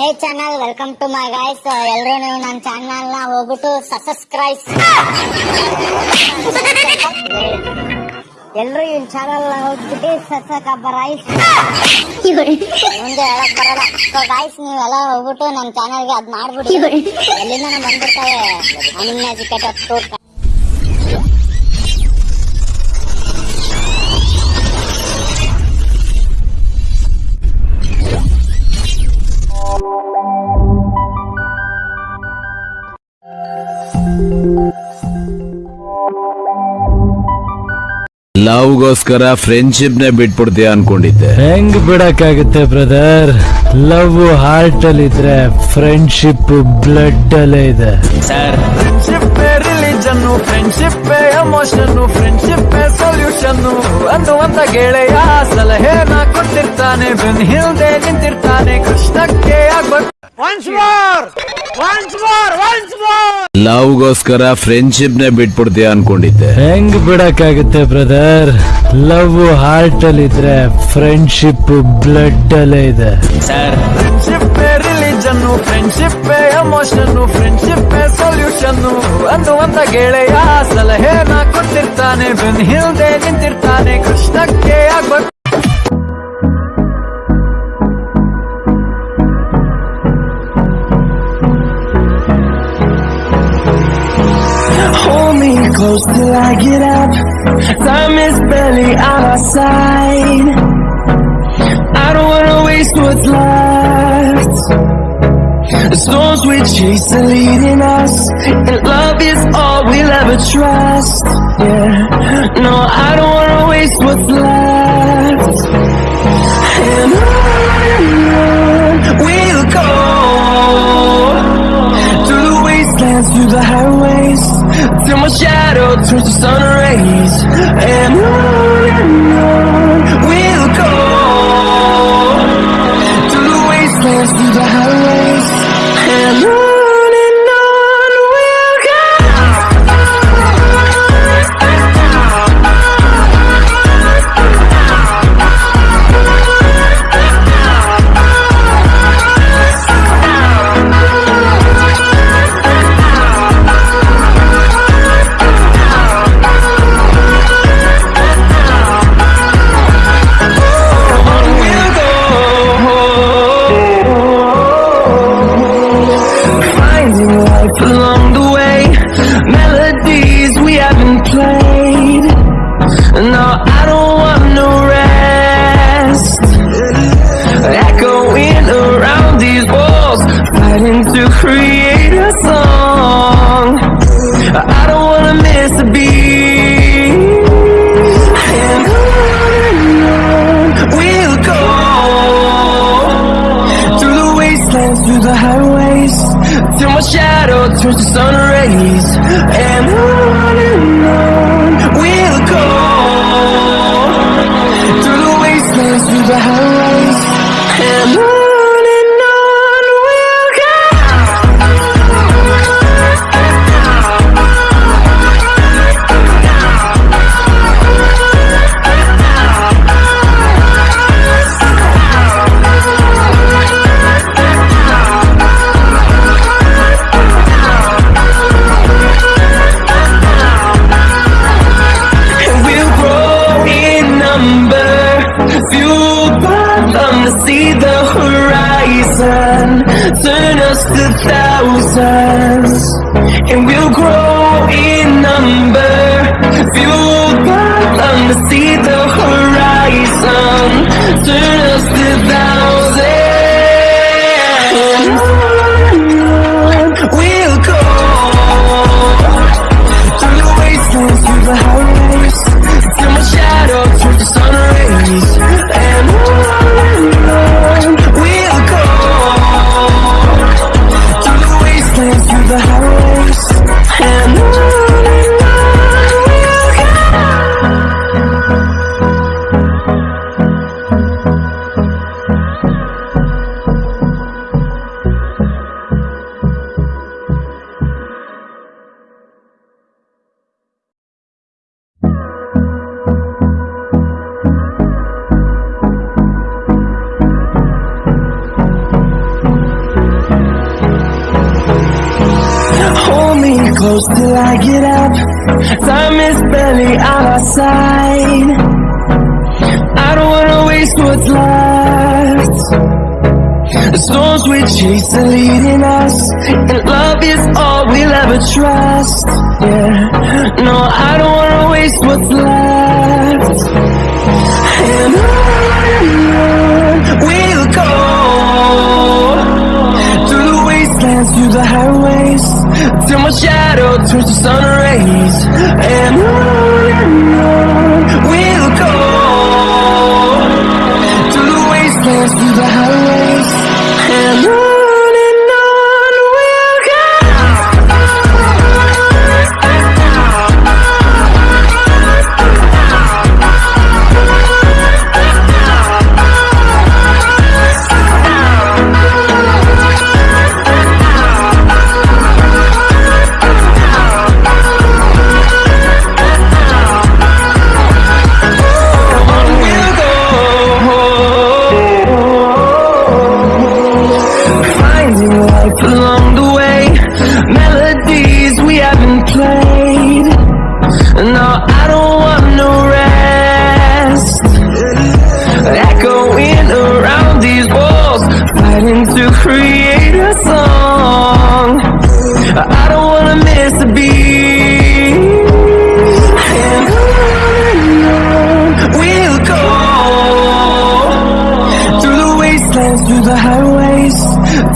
Hey channel welcome to my guys ಎಲ್ಲರೂ ನೀವು ನನ್ನ ಚಾನಲ್ನ ಹೋಗ್ಬಿಟ್ಟು ಸಬ್ಸ್ಕ್ರೈಬ್ ಎಲ್ಲರೂ ಈ ಚಾನಲ್ನ ಹೋಗ್ಬಿಟ್ಟು ಸಸಕಬ್ಬ ರೈಸ್ ಮುಂದೆ ಹೇಳಕ್ ಬರಲ್ಲ. ಸೊ ಗಾಯ್ಸ್ ನೀವೆಲ್ಲ ಹೋಗ್ಬಿಟ್ಟು ನನ್ನ ಚಾನಲ್ಗೆ ಅದ್ ಮಾಡ್ಬಿಡಿ. ಎಲ್ಲಿಂದ ಬಂದ್ಬಿಡ್ತವೆ ಅನ್ಎಜುಕೇಟೆಡ್ ಟೂರ್ ಲವ್ಗೋಸ್ಕರ ಫ್ರೆಂಡ್ಶಿಪ್ ನೇ ಬಿಟ್ಬಿಡ್ತೀಯ ಅನ್ಕೊಂಡಿದ್ದೆ. ಹೆಂಗ್ ಬಿಡಕ್ಕಾಗುತ್ತೆ ಬ್ರದರ್ ಲವ್ ಹಾರ್ಟ್ ಅಲ್ಲಿ ಇದ್ರೆ ಫ್ರೆಂಡ್ಶಿಪ್ ಬ್ಲಡ್ ಅಲ್ಲೇ ಇದೆ. Friendship religion friendship emotion friendship solution ಅಂತ ಗೆಳೆಯ ಸಲಹೆನ ಕೊಟ್ಟಿರ್ತಾನೆ. ಬೆನ್ ಹಿಂದೆ ನಿಂತಿರ್ತಾನೆ. ಕೃಷ್ಣಕ್ಕೆ ಆಗ್ಬೇಕು. ಲವ್ಗೋಸ್ಕರ ಫ್ರೆಂಡ್ಶಿಪ್ ನೇ ಬಿಟ್ಬಿಡ್ತೀಯ ಅನ್ಕೊಂಡಿದ್ದೆ. ಹೆಂಗ್ ಬಿಡಕ್ಕಾಗುತ್ತೆ ಬ್ರದರ್ ಲವ್ ಹಾರ್ಟ್ ಅಲ್ಲಿ ಇದ್ರೆ ಫ್ರೆಂಡ್ಶಿಪ್ ಬ್ಲಡ್ ಅಲ್ಲೇ ಇದೆ. Friendship religion friendship emotion friendship solution ಒಂದು ಒಂದ ಗೆಳೆಯ ಸಲಹೆನ ಕೊಟ್ಟಿರ್ತಾನೆ ಬೆನ್ ಹಿಂದೆ ನಿಂತಿರ್ತಾನೆ ಕೃಷ್ಣಕ್ಕೆ ಆಗ್ಬೇಕು. Close till I get up. Time is barely on our side. I don't wanna waste what's left. The storms we chase are leading us, and love is all we'll ever trust. Yeah, no, I don't wanna waste what's left. And on we'll go through the wastelands, through the highways, till my shadow turns to sun rays. And on turns to sun rays. And on and on we'll go through the wastelands, through the highways, and on turn a to thousands. And we'll grow in number, fueled by them to see the horizon, Time is barely on our side. I don't wanna waste what's left. The storms we chase are leading us, and love is all we'll ever trust. Yeah, no, I don't wanna waste what's left. And on through the highways, till my shadow turns to sun rays. And on I don't wanna miss a beat. And on we'll go through the wastelands, through the highways,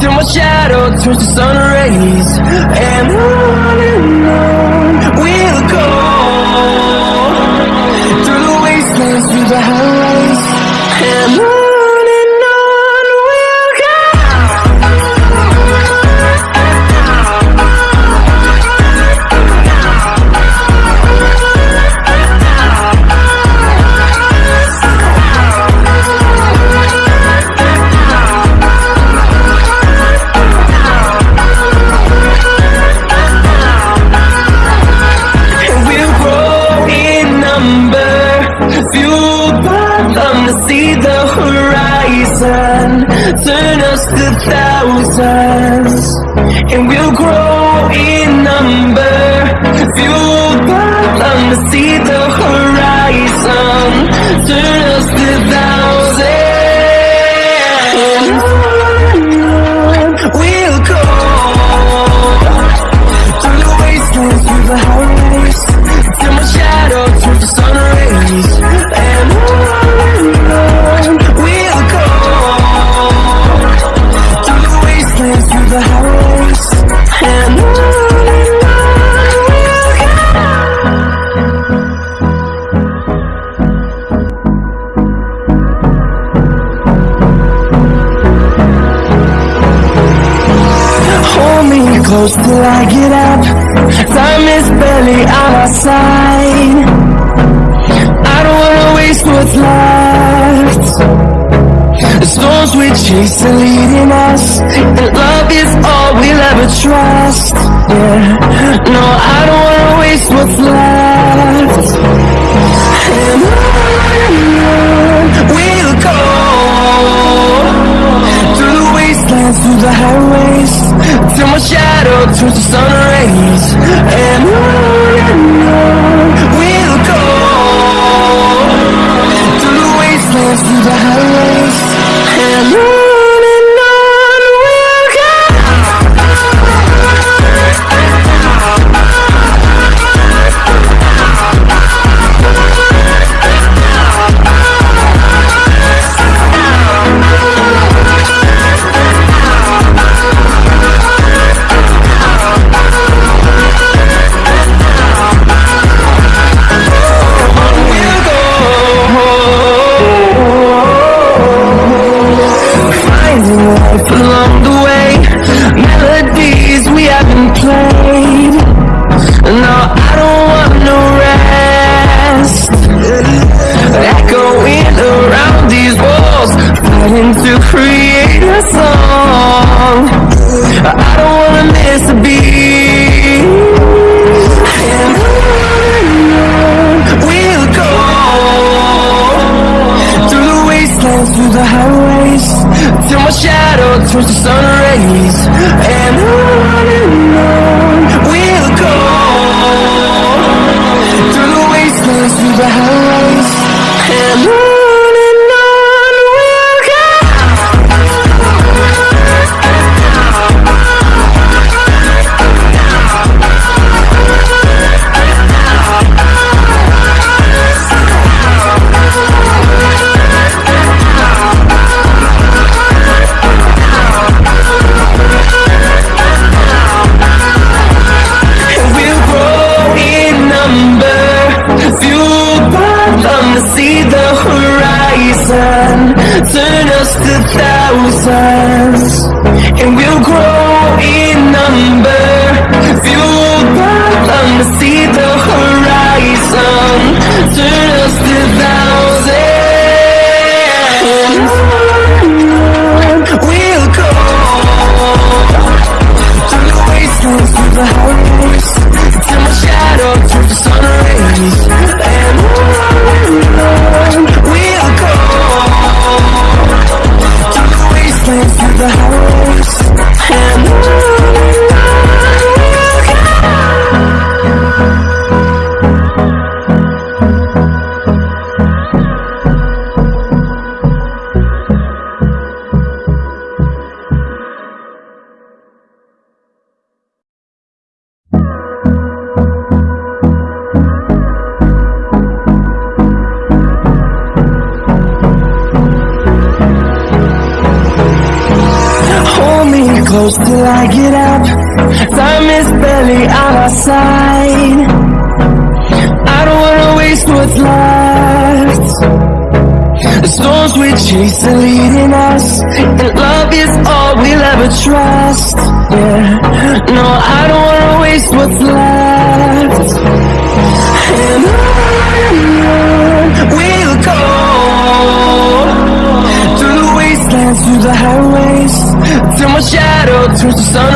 till my shadow turns to sun rays. And on and on we'll go through the wastelands, through the highways, thousands. And we'll grow in number, fueled by the horizon, close till I get up. Time is barely on our side. I don't wanna waste what's left. The storms we chase are leading us, and love is all we'll ever trust. Yeah, no, I don't wanna waste what's left. Shadow the sun rays. And on side. I don't wanna waste what's left. The storms we chase are leading us, and love is all we'll ever trust. Yeah, no, I don't wanna waste what's left. And on we'll go through the wastelands, through the highways, till my shadow turns to sun